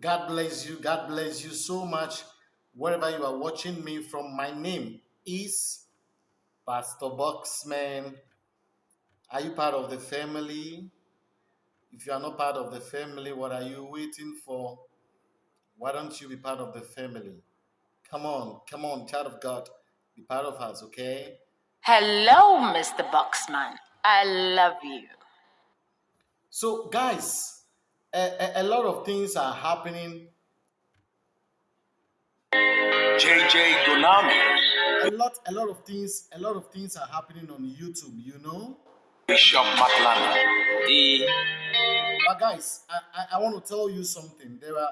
God bless you. God bless you so much. Wherever you are watching me from, my name is Pastor Boxman. Are you part of the family? If you are not part of the family, what are you waiting for? Why don't you be part of the family? Come on, come on, child of God, be part of us, okay? Hello, Mr. Boxman. I love you. So, guys, a, a, a lot of things are happening. JJ Gonami, A lot, a lot of things, a lot of things are happening on YouTube. You know. Bishop Matlana, the But guys, I, I, I want to tell you something. There are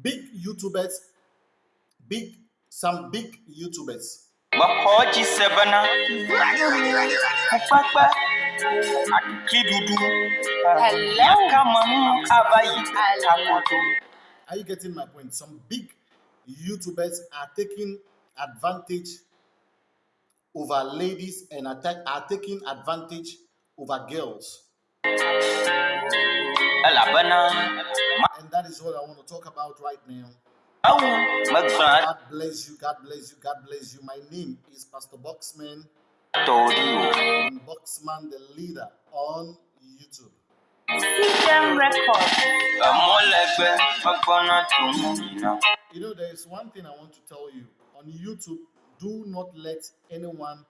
big YouTubers, big some big YouTubers. Makoji Sebana, Kupapa, Akidudu, Hello. Yakamamu Abayi, I Takoto. Are you getting my point? Some big YouTubers are taking advantage over ladies and attack are taking advantage over girls. And that is what I want to talk about right now. God bless you. God bless you. God bless you. My name is Pastor Boxman Boxman the leader on YouTube. You know, there is one thing I want to tell you on YouTube. Do not let anyone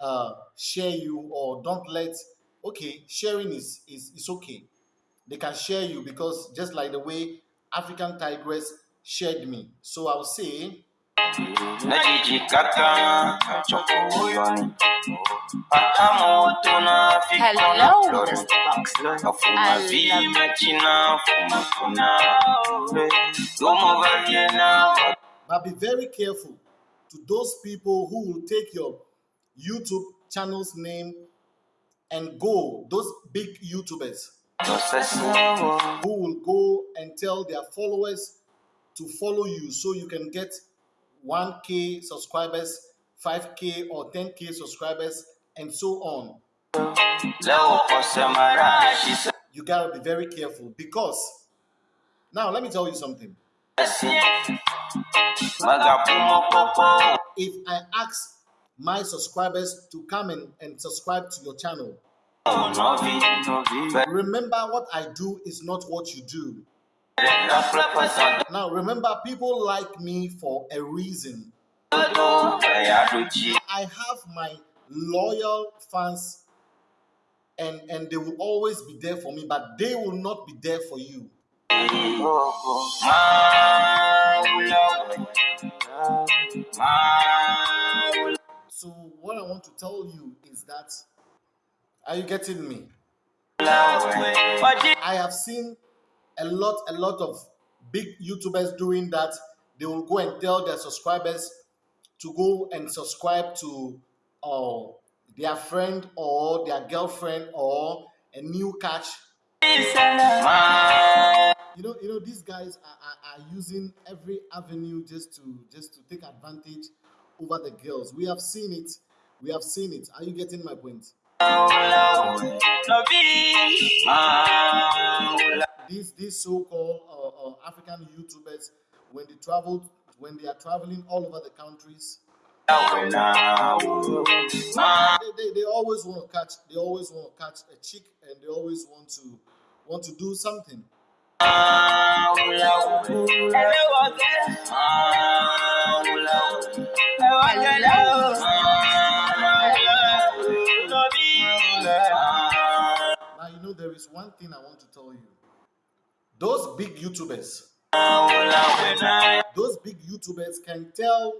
uh, share you, or don't let. Okay, sharing is is is okay. They can share you because just like the way African Tigress shared me. So I'll say, Najiji Kaka, Chokoyoni. Akamotona, Hello, Fikona, Mr. Boxman. Afuma I love vima china, fuma kuna. Domo vaviena, but be very careful to those people who will take your YouTube channel's name and go. Those big YouTubers who will go and tell their followers to follow you so you can get 1k subscribers 5k or 10k subscribers and so on. You gotta be very careful because now let me tell you something. If i ask my subscribers to come in and subscribe to your channel remember what i do is not what you do now remember people like me for a reason I have my loyal fans and and they will always be there for me, but they will not be there for you. So what I want to tell you is that are you getting me? I have seen a lot, a lot of big YouTubers doing that. They will go and tell their subscribers to go and subscribe to uh, their friend or their girlfriend or a new catch. You know, you know, these guys are, are, are using every avenue just to just to take advantage over the girls. We have seen it. We have seen it. Are you getting my point? These these so-called uh, uh, African YouTubers, when they travel, when they are traveling all over the countries, they, they, they always want to catch, they always want to catch a chick, and they always want to want to do something. Now you know there is one thing I want to tell you. Those big YouTubers, those big YouTubers can tell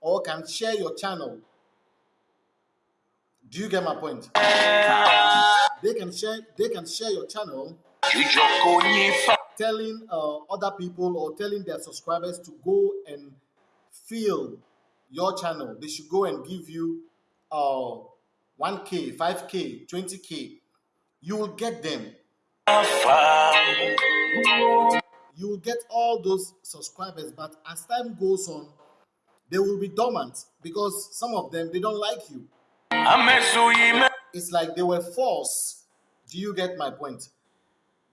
or can share your channel. Do you get my point? They can share, they can share your channel telling uh, other people or telling their subscribers to go and fill your channel. They should go and give you uh, 1K, 5K, 20K. You will get them. You will get all those subscribers, but as time goes on, they will be dormant because some of them they don't like you. It's like they were forced. Do you get my point?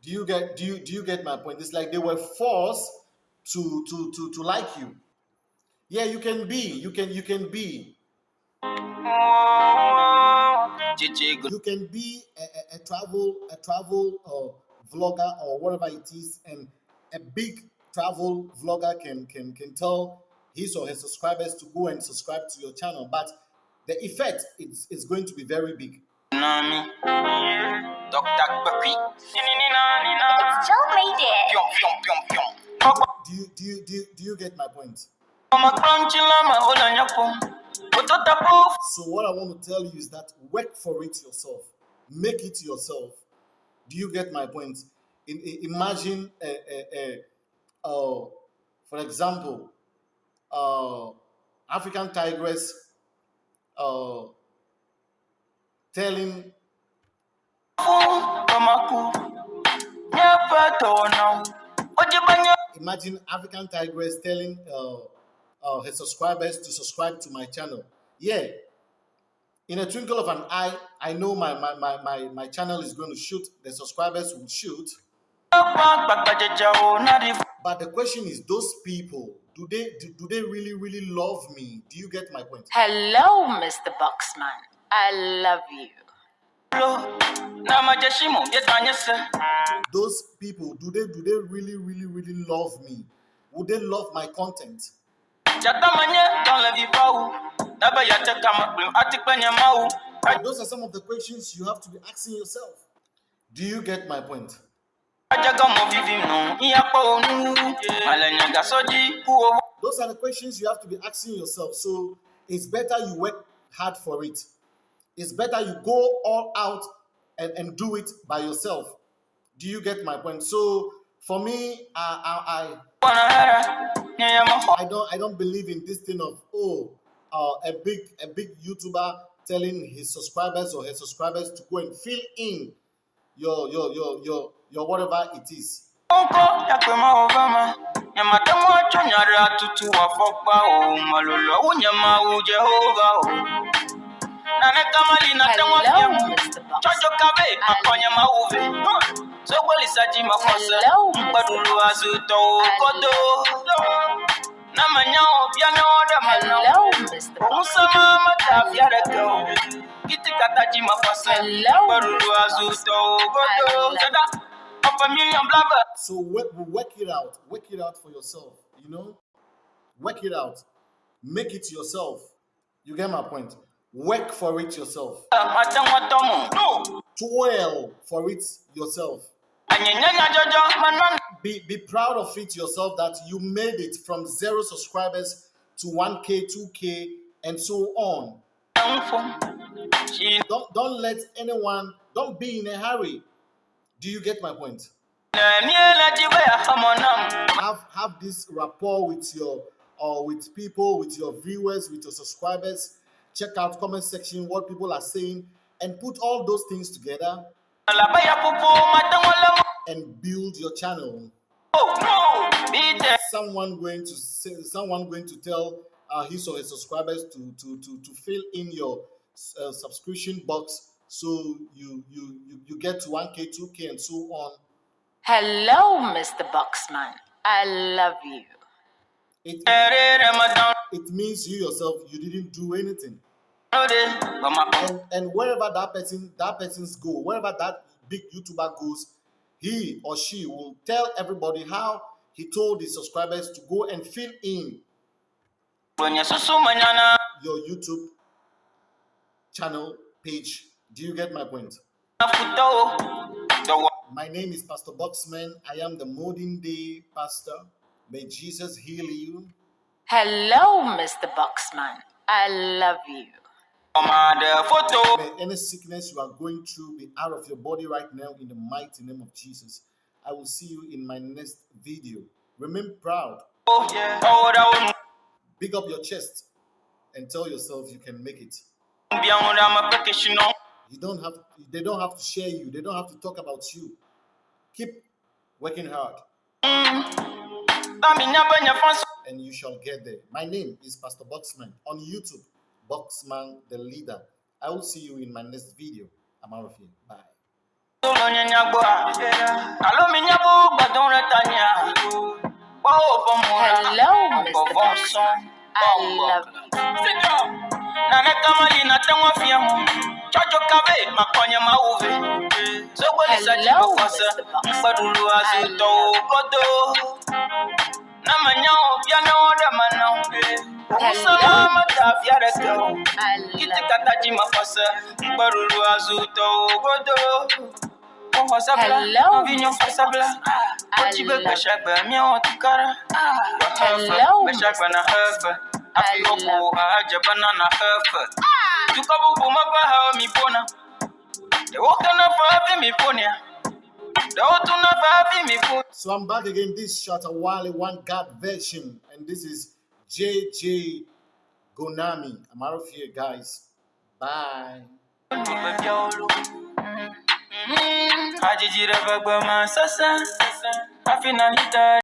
Do you get do you do you get my point? It's like they were forced to to to to like you. Yeah, you can be, you can you can be, you can be a, a, a travel a travel uh, vlogger or whatever it is, and a big travel vlogger can can can tell his or her subscribers to go and subscribe to your channel, but the effect is, is going to be very big. Do you do you do you, do you get my point? Mama crunchy lama hola nyapo Utota poof So what I want to tell you is that work for it yourself. Make it yourself. Do you get my point? In, in- imagine, a, a, a, uh, for example, uh, African tigress uh, telling Mamaku Nyapa tono Ojibanya imagine African tigress telling uh, uh, her subscribers to subscribe to my channel. Yeah. In a twinkle of an eye, I know my, my, my, my, my channel is going to shoot, the subscribers will shoot. But the question is, those people, do they do, do they really, really love me? Do you get my point? Hello, Mr. Boxman. I love you. Those people, do they do they really, really, really love me? Would they love my content? Those are some of the questions you have to be asking yourself. Do you get my point? Ajagamo vivi no Iyapa onu Malenya gasoji Kuo Those are the questions you have to be asking yourself. So it's better you work hard for it. It's better you go all out and, and do it by yourself. Do you get my point? So for me, I I, I, I don't I don't believe in this thing of oh uh, a big a big YouTuber telling his subscribers or her subscribers to go and fill in your your your your your whatever it is. Hello, Mr. Boxman. Chocho kabe makonya mauve Sogoli saji makwasa Hello, Mr. Mkwadulu azuto kodo Namanyao bianya oda manao Hello, Mr. Boxman. Usama mata fiara go Kiti kataji makwasa Hello, Mkwadulu azuto kodo Sada Of a million blabber So work, work it out. Work it out for yourself. You know, work it out. Make it yourself. You get my point. Work for it yourself. Matangwa tomo No Toil for it yourself. Anyanyanya jojo manon Be be proud of it yourself that you made it from zero subscribers to 1k, 2k, and so on. Don't don't let anyone. Don't be in a hurry. Do you get my point? Niela jibaya hamonam have have this rapport with your or with people with your viewers with your subscribers check out comment section what people are saying and put all those things together Labaya pupu matangwa lamo and build your channel no Be there someone going to say someone going to tell uh, his or her subscribers to to to, to fill in your uh, subscription box so you, you you you get to 1k 2k and so on Hello, Mr. Boxman. I love you. it, it means you yourself you didn't do anything No de Mama and and wherever that person that person's go wherever that big youtuber goes he or she will tell everybody how he told his subscribers to go and fill in Kwenye susu manyana your youtube channel page. Do you get my point? My name is pastor boxman. I am the modern day pastor. May jesus heal you. Hello, Mr. Boxman. I love you. Photo. May any sickness you are going through be out of your body right now in the mighty name of jesus. I will see you in my next video. Remain proud. Oh big up your chest and tell yourself you can make it. One Bianura mapekeshino you don't have they don't have to share you. They don't have to talk about you. Keep working hard. Fansu and you shall get there. My name is pastor boxman on youtube boxman the leader i will see you in my next video i'm out of here bye Solo nye nyagboa. Alo mi nyabo gbadon re tanya. Wa o po mo. Hello, Mr. Ko vom Box. son. I love Na ne kamali na tengwa fia ho. Chocho kabe makonye mauve. Zogoli sa Hello, jibo kosa. Mr. Box. Mpadulu azuto godo. Na na oda manao. Usama mata fia de ko. I Kiti love kata jima kosa. Mpadulu azuto godo. Oh, sabla, Hello, vinyo Mr. sabla. I Ochibe love- kashagba mi o tikara. Hello, Kashagba na hefe. I Afiopo love- aja banana hefe. Tukabu buma ba ha mi pona. De woka na fa fi mi ponia. De otu na fa fi mi ponia. So I'm back again. This shot a Wale One God version, and this is JJ Gonami. I'm out of here, guys. Bye.